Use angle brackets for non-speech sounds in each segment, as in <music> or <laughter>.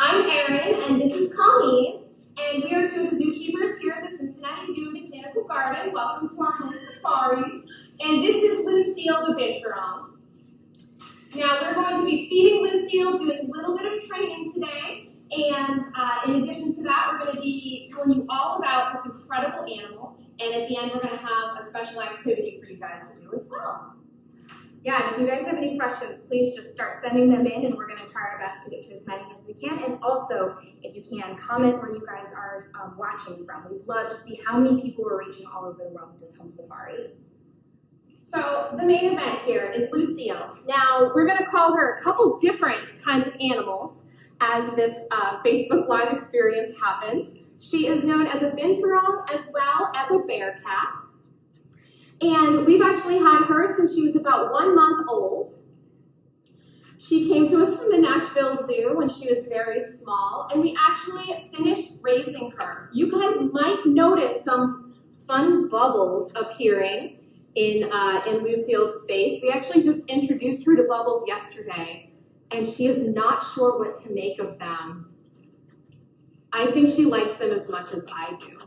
I'm Erin, and this is Colleen, and we are two of the zookeepers here at the Cincinnati Zoo Botanical Garden. Welcome to our home safari. And this is Lucille the Binturong. Now, we're going to be feeding Lucille, doing a little bit of training today, and uh, in addition to that, we're going to be telling you all about this incredible animal, and at the end, we're going to have a special activity for you guys to do as well. Yeah, and if you guys have any questions, please just start sending them in and we're gonna try our best to get to as many as we can. And also, if you can, comment where you guys are um, watching from. We'd love to see how many people we're reaching all over the world with this home safari. So the main event here is Lucille. Now, we're gonna call her a couple different kinds of animals as this uh, Facebook Live experience happens. She is known as a binturong as well as a bear cat. And we've actually had her since she was about one month old. She came to us from the Nashville Zoo when she was very small, and we actually finished raising her. You guys might notice some fun bubbles appearing in, uh, in Lucille's space. We actually just introduced her to bubbles yesterday, and she is not sure what to make of them. I think she likes them as much as I do.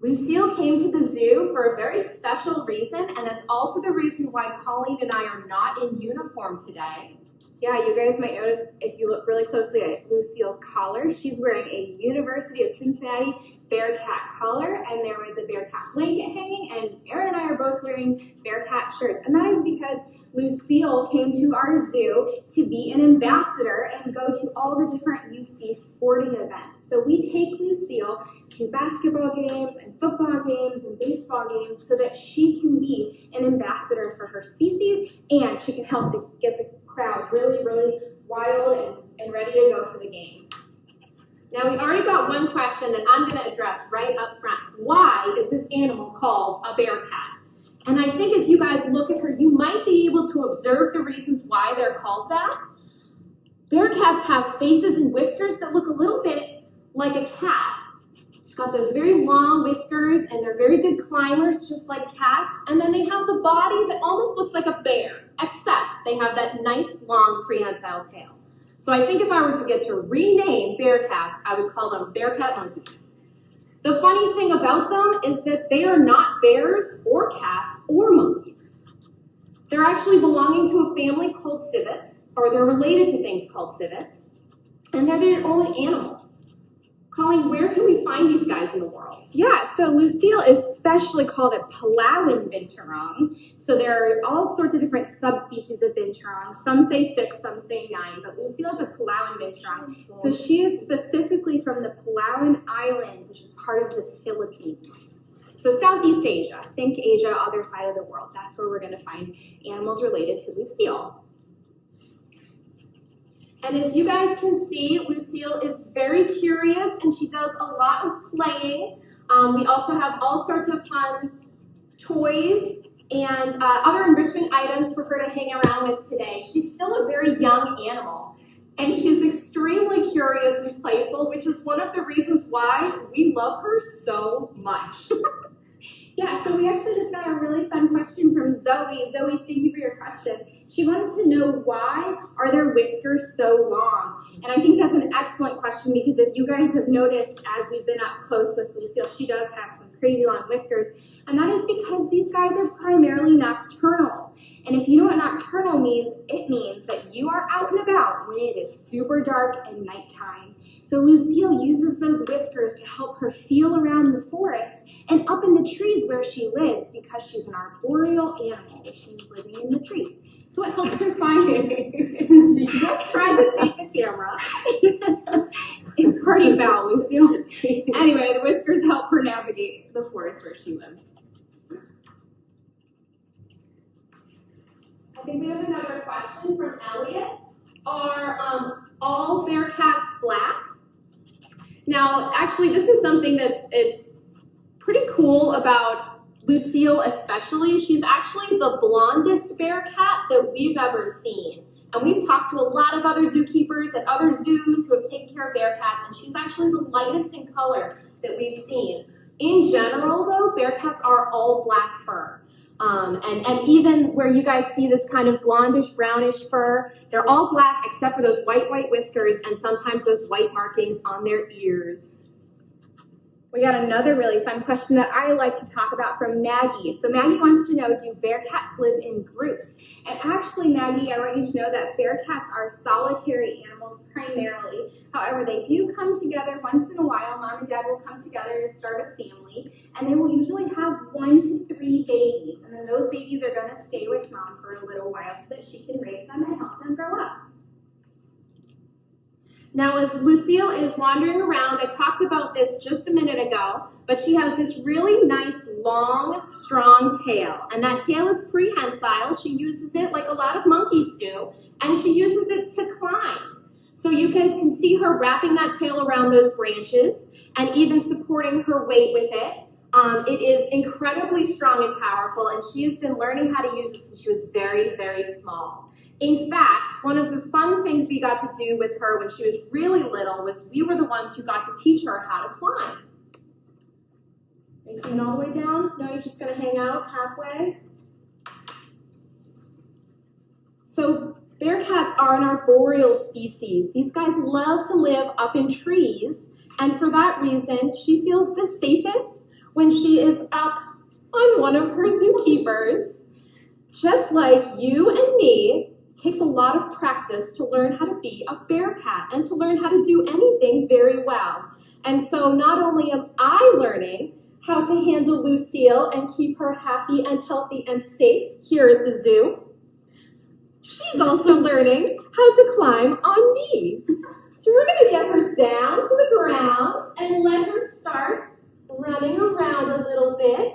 Lucille came to the zoo for a very special reason, and that's also the reason why Colleen and I are not in uniform today. Yeah, you guys might notice if you look really closely at Lucille's collar, she's wearing a University of Cincinnati Bearcat collar, and there was a Bearcat blanket hanging, and Erin and I are both wearing Bearcat shirts. And that is because Lucille came to our zoo to be an ambassador and go to all the different UC sporting events. So we take Lucille to basketball games and football games and baseball games so that she can be an ambassador for her species and she can help get the crowd really, really wild and, and ready to go for the game. Now we already got one question that I'm going to address right up front. Why is this animal called a bear cat? And I think as you guys look at her, you might be able to observe the reasons why they're called that. Bear cats have faces and whiskers that look a little bit like a cat. She's got those very long whiskers and they're very good climbers, just like cats. And then they have the body that almost looks like a bear, except they have that nice long prehensile tail. So I think if I were to get to rename bear cats, I would call them bear cat monkeys. The funny thing about them is that they are not bears or cats or monkeys. They're actually belonging to a family called civets, or they're related to things called civets, and they're their only animal. Colleen, where can we find these guys in the world? Yeah, so Lucille is specially called a Palawan binturong. So there are all sorts of different subspecies of binturong. Some say six, some say nine, but Lucille is a Palawan binturong. So she is specifically from the Palawan Island, which is part of the Philippines. So Southeast Asia, think Asia, other side of the world. That's where we're gonna find animals related to Lucille. And as you guys can see, Lucille is very curious and she does a lot of playing. Um, we also have all sorts of fun toys and uh, other enrichment items for her to hang around with today. She's still a very young animal and she's extremely curious and playful, which is one of the reasons why we love her so much. <laughs> Yeah, so we actually just got a really fun question from Zoe. Zoe, thank you for your question. She wanted to know why are their whiskers so long? And I think that's an excellent question because if you guys have noticed as we've been up close with Lucille, she does have some crazy long whiskers. And that is because these guys are primarily nocturnal. And if you know what nocturnal means, it means that you are out and about when it is super dark and nighttime. So Lucille uses those whiskers to help her feel around the forest and up in the trees where she lives because she's an arboreal animal, which means living in the trees. So it helps her find it. <laughs> she just tried to take the camera. <laughs> Party foul, Lucille. anyway, the whiskers help her navigate the forest where she lives. I think we have another question from Elliot. Are um, all bear cats black? Now, actually, this is something that's it's pretty cool about Lucille especially. She's actually the blondest bear cat that we've ever seen. And we've talked to a lot of other zookeepers at other zoos who have taken care of bear cats, and she's actually the lightest in color that we've seen. In general, though, bear cats are all black fur. Um, and, and even where you guys see this kind of blondish brownish fur, they're all black except for those white, white whiskers and sometimes those white markings on their ears. We got another really fun question that I like to talk about from Maggie. So Maggie wants to know, do bear cats live in groups? And actually, Maggie, I want you to know that bear cats are solitary animals primarily. However, they do come together once in a while. Mom and dad will come together to start a family, and they will usually have one to three babies. And then those babies are going to stay with mom for a little while so that she can raise them and help them grow up. Now, as Lucille is wandering around, I talked about this just a minute ago, but she has this really nice, long, strong tail. And that tail is prehensile. She uses it like a lot of monkeys do, and she uses it to climb. So you guys can see her wrapping that tail around those branches and even supporting her weight with it. Um, it is incredibly strong and powerful, and she has been learning how to use it since she was very, very small. In fact, one of the fun things we got to do with her when she was really little was we were the ones who got to teach her how to climb. Are you all the way down? No, you're just gonna hang out halfway? So bear cats are an arboreal species. These guys love to live up in trees, and for that reason, she feels the safest when she is up on one of her zookeepers. Just like you and me, takes a lot of practice to learn how to be a bear cat and to learn how to do anything very well. And so not only am I learning how to handle Lucille and keep her happy and healthy and safe here at the zoo, she's also learning how to climb on me. So we're gonna get her down to the ground and let her start running around a little bit.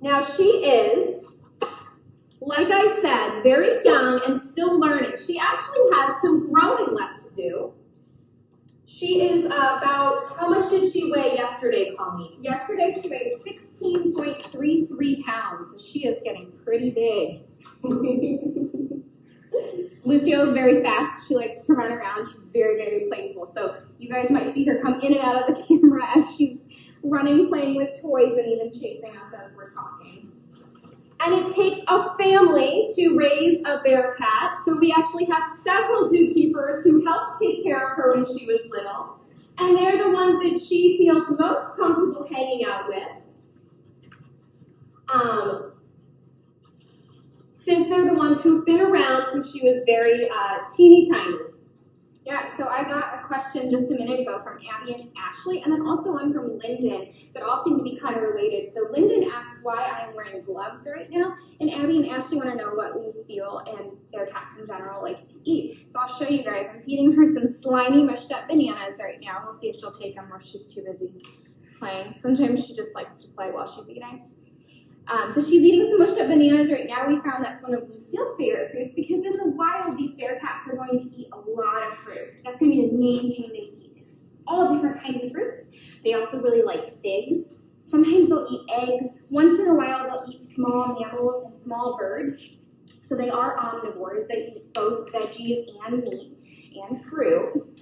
Now she is like I said, very young and still learning. She actually has some growing left to do. She is about, how much did she weigh yesterday, Colleen? Yesterday she weighed 16.33 pounds, so she is getting pretty big. <laughs> Lucille is very fast. She likes to run around. She's very, very playful. So you guys might see her come in and out of the <laughs> camera as she's running, playing with toys, and even chasing us as we're talking. And it takes a family to raise a bear cat. So we actually have several zookeepers who helped take care of her when she was little. And they're the ones that she feels most comfortable hanging out with. Um, since they're the ones who've been around since she was very uh, teeny tiny. Yeah, so I got a question just a minute ago from Abby and Ashley, and then also one from Lyndon that all seem to be kind of related. So Lyndon asked why I am wearing gloves right now, and Abby and Ashley want to know what Lucille and their cats in general like to eat. So I'll show you guys. I'm feeding her some slimy mushed up bananas right now. We'll see if she'll take them or if she's too busy playing. Sometimes she just likes to play while she's eating. Um, so she's eating some mushed up bananas right now. We found that's one of Lucille's favorite fruits because in the wild, these bear cats are going to eat a lot of fruit. That's going to be the main thing they eat is all different kinds of fruits. They also really like figs. Sometimes they'll eat eggs. Once in a while, they'll eat small mammals and small birds. So they are omnivores. They eat both veggies and meat and fruit.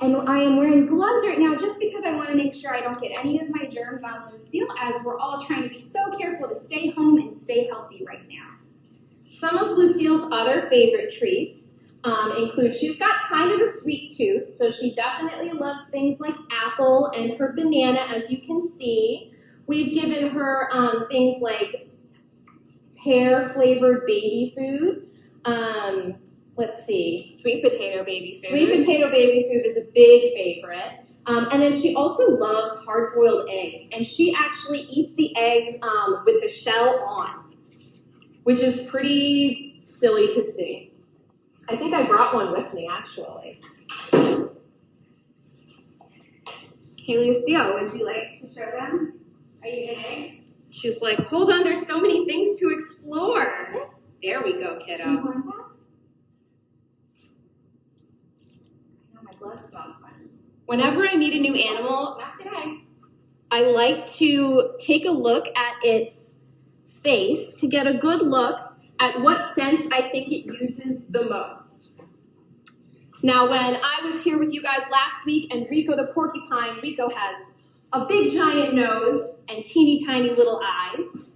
And I am wearing gloves right now just because I want to make sure I don't get any of my germs on Lucille as we're all trying to be so careful to stay home and stay healthy right now. Some of Lucille's other favorite treats um, include, she's got kind of a sweet tooth, so she definitely loves things like apple and her banana, as you can see. We've given her um, things like pear flavored baby food. Um, let's see, Sweet potato baby food. Sweet potato baby food is a big favorite. Um, and then she also loves hard boiled eggs. And she actually eats the eggs um, with the shell on, which is pretty silly to see. I think I brought one with me actually. Hey Lucille, would you like to show them? Are you an egg? She's like, hold on, there's so many things to explore. There we go, Do kiddo. you want that? I know my Whenever I meet a new animal. I like to take a look at its face to get a good look at what sense I think it uses the most. Now, when I was here with you guys last week and Rico the porcupine, Rico has a big giant nose and teeny tiny little eyes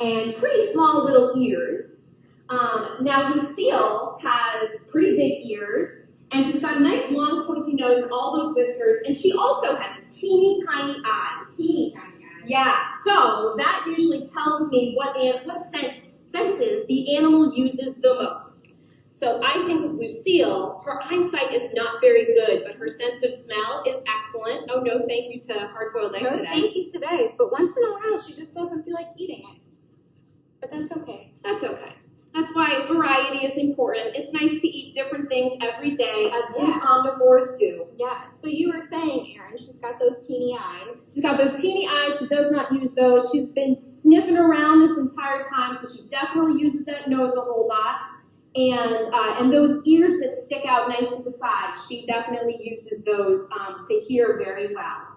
and pretty small little ears. Um, now Lucille has pretty big ears and she's got a nice long pointy nose and all those whiskers and she also has teeny tiny eyes. Teeny tiny eyes. Yeah, so that usually tells me what an, what sense senses the animal uses the most. So I think with Lucille, her eyesight is not very good, but her sense of smell is excellent. Oh no, thank you to Hard Boiled Egg No, today. thank you today. But once in a while, she just doesn't feel like eating it. But that's okay. That's okay. That's why variety is important. It's nice to eat different things every day, as we Yeah. omnivores do. Yeah. So you were saying, Erin, she's got those teeny eyes. She's got those teeny eyes. She does not use those. She's been sniffing around this entire time, so she definitely uses that nose a whole lot. And uh, and those ears that stick out nice at the side, she definitely uses those um, to hear very well.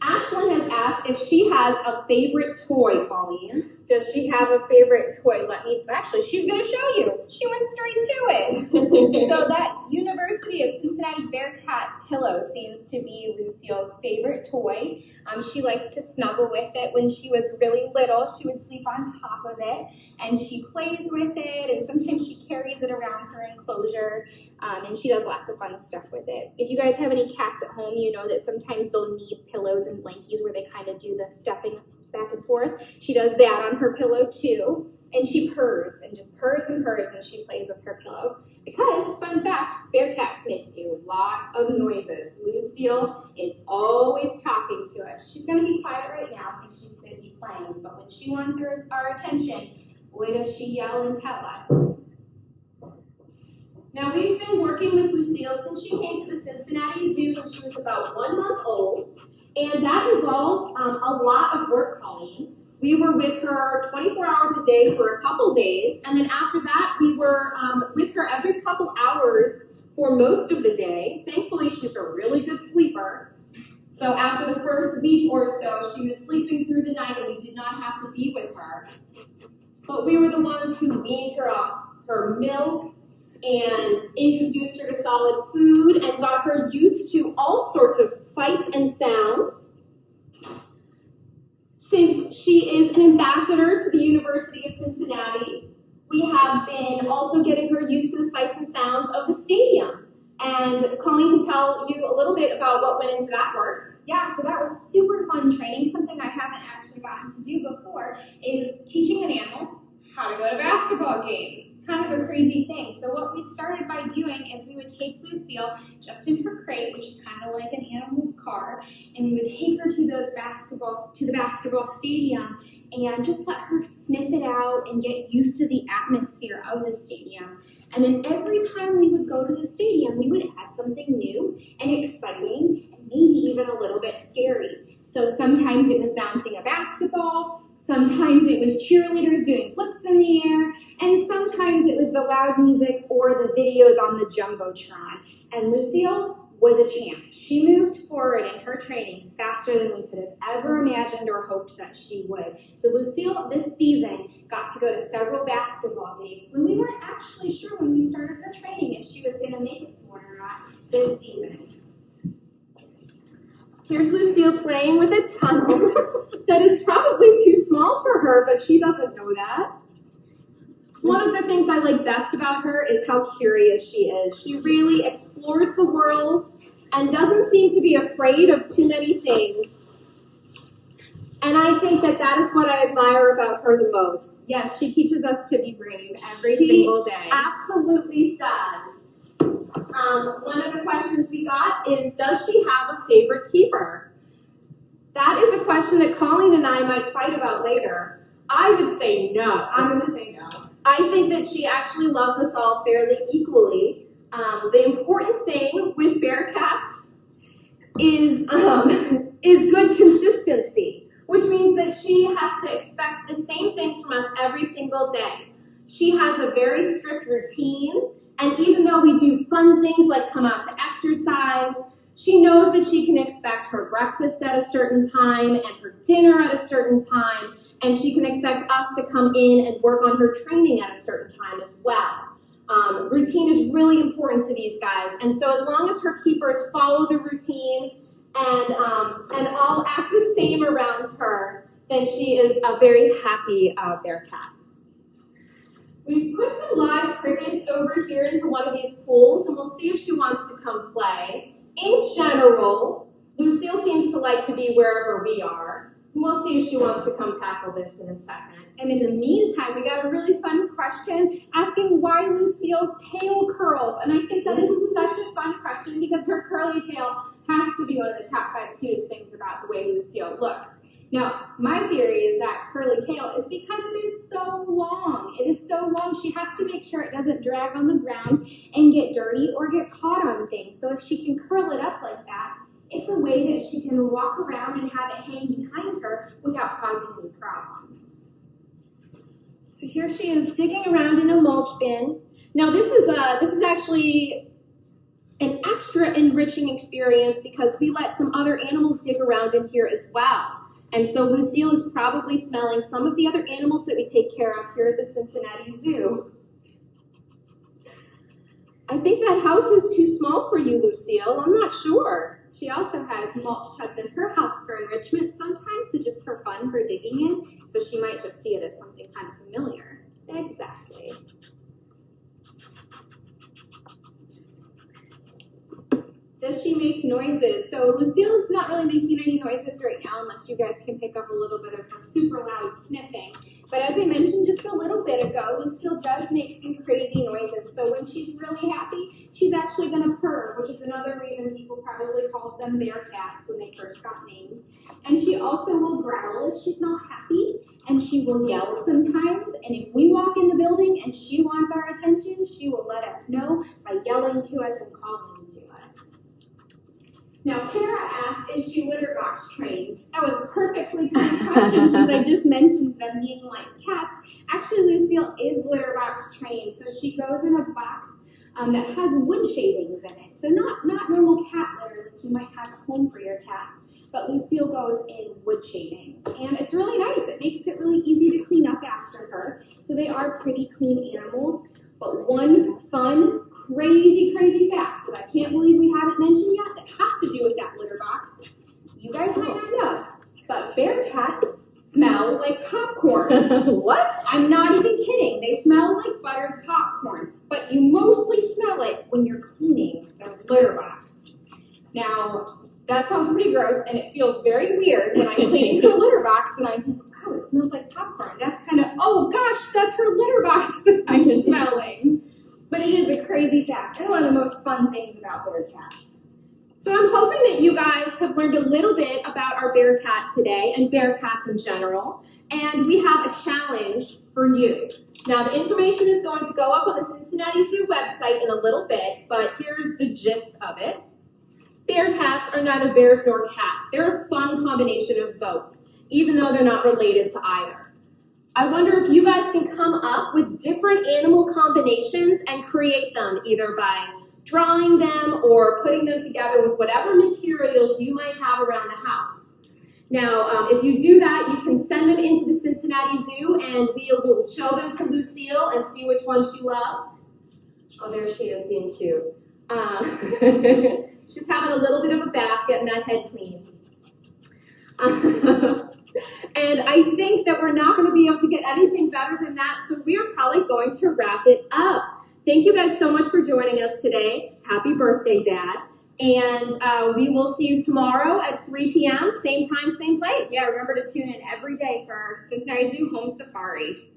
Ashlyn has asked if she has a favorite toy, Colleen. Does she have a favorite toy? Let me. Actually, she's going to show you. She went straight to it. so <laughs> that University of Cincinnati Bearcat pillow seems to be Lucille's favorite toy. Um, she likes to snuggle with it. When she was really little, she would sleep on top of it, and she plays with it. And sometimes she carries it around her enclosure, um, and she does lots of fun stuff with it. If you guys have any cats at home, you know that sometimes they'll need pillows and blankies where they kind of do the stepping back and forth. She does that on her pillow too. And she purrs and just purrs and purrs when she plays with her pillow. Because, fun fact, bear cats make a lot of noises. Lucille is always talking to us. She's going to be quiet right now because she's busy playing. But when she wants her, our attention, boy, does she yell and tell us. Now we've been working with Lucille since she came to the Cincinnati Zoo when she was about one month old, and that involved um, a lot of work, Colleen. We were with her 24 hours a day for a couple days, and then after that, we were um, with her every couple hours for most of the day. Thankfully, she's a really good sleeper. So after the first week or so, she was sleeping through the night, and we did not have to be with her. But we were the ones who weaned her off her milk and introduced her to solid food and got her used to all sorts of sights and sounds. Since she is an ambassador to the University of Cincinnati, we have been also getting her used to the sights and sounds of the stadium. And Colleen can tell you a little bit about what went into that work. Yeah, so that was super fun training. Something I haven't actually gotten to do before is teaching an animal how to go to basketball games. Kind of a crazy thing. So what we started by doing is we would take Lucille just in her crate, which is kind of like an animal's car, and we would take her to those basketball to the basketball stadium and just let her sniff it out and get used to the atmosphere of the stadium. And then every time we would go to the stadium, we would add something new and exciting and maybe even a little bit scary. So sometimes it was bouncing a basketball, sometimes it was cheerleaders doing flips in the air, and sometimes it was the loud music or the videos on the Jumbotron. And Lucille was a champ. She moved forward in her training faster than we could have ever imagined or hoped that she would. So Lucille this season got to go to several basketball games when we weren't actually sure when we started her training if she was going to make it to one or not this season. Here's Lucille playing with a tunnel <laughs> that is probably too small for her, but she doesn't know that. One of the things I like best about her is how curious she is. She really explores the world and doesn't seem to be afraid of too many things. And I think that that is what I admire about her the most. Yes, she teaches us to be brave every She single day. Absolutely does. Um, one of the questions we got is, does she have a favorite keeper? That is a question that Colleen and I might fight about later. I would say no. I'm gonna say no. I think that she actually loves us all fairly equally. Um, the important thing with Bearcats is um, <laughs> is good consistency, which means that she has to expect the same things from us every single day. She has a very strict routine, and even though we do fun things like come out to exercise, she knows that she can expect her breakfast at a certain time and her dinner at a certain time, and she can expect us to come in and work on her training at a certain time as well. Um, routine is really important to these guys, and so as long as her keepers follow the routine and um, and all act the same around her, then she is a very happy uh, bear cat. We've put some live crickets over here into one of these pools, and we'll see if she wants to come play. In general, Lucille seems to like to be wherever we are. We'll see if she wants to come tackle this in a second. And in the meantime, we got a really fun question asking why Lucille's tail curls. And I think that is such a fun question because her curly tail has to be one of the top five cutest things about the way Lucille looks. Now, my theory is that curly tail is because it is so long. It is so long, she has to make sure it doesn't drag on the ground and get dirty or get caught on things. So if she can curl it up like that, it's a way that she can walk around and have it hang behind her without causing any problems. So here she is digging around in a mulch bin. Now this is uh, this is actually an extra enriching experience because we let some other animals dig around in here as well. And so Lucille is probably smelling some of the other animals that we take care of here at the Cincinnati Zoo. I think that house is too small for you, Lucille. I'm not sure. She also has mulch tubs in her house for enrichment sometimes, so just for fun for digging in. So she might just see it as something kind of familiar. Exactly. Does she make noises? So Lucille's not really making any noises right now unless you guys can pick up a little bit of her super loud sniffing. But as I mentioned just a little bit ago, Lucille does make some crazy noises. So when she's really happy, she's actually gonna purr, which is another reason people probably called them bear cats when they first got named. And she also will growl if she's not happy, and she will yell sometimes. And if we walk in the building and she wants our attention, she will let us know by yelling to us and calling to us. Now, Kara asked, is she litter box trained? That was a perfectly timed question since I just mentioned them being like cats. Actually, Lucille is litter box trained, so she goes in a box um, that has wood shavings in it. So not, not normal cat litter like you might have at home for your cats, but Lucille goes in wood shavings. And it's really nice. It makes it really easy to clean up after her. So they are pretty clean animals. But one fun, crazy, crazy fact that I can't believe we haven't mentioned yet that has to do with that litter box. You guys might not know, but bear cats smell like popcorn. what? I'm not even kidding. They smell like buttered popcorn, but you mostly smell it when you're cleaning the litter box. Now, that sounds pretty gross, and it feels very weird when I'm cleaning her litter box and I think, wow, it smells like popcorn. That's kind of, oh gosh, that's her litter box <laughs> that I'm <laughs> smelling. But it is a crazy fact, and one of the most fun things about bear cats. So I'm hoping that you guys have learned a little bit about our bear cat today and bear cats in general. And we have a challenge for you. Now the information is going to go up on the Cincinnati Zoo website in a little bit, but here's the gist of it. Bear cats are neither bears nor cats. They're a fun combination of both, even though they're not related to either. I wonder if you guys can come up with different animal combinations and create them either by drawing them or putting them together with whatever materials you might have around the house. Now, um, if you do that, you can send them into the Cincinnati Zoo and we will show them to Lucille and see which one she loves. Oh, there she is being cute. Uh, <laughs> she's having a little bit of a bath, getting that head clean. Uh, <laughs> and I think that we're not going to be able to get anything better than that, so we are probably going to wrap it up. Thank you guys so much for joining us today. Happy birthday, Dad. And uh, we will see you tomorrow at 3 p.m., same time, same place. Yeah, remember to tune in every day for our Cincinnati Zoo Home Safari.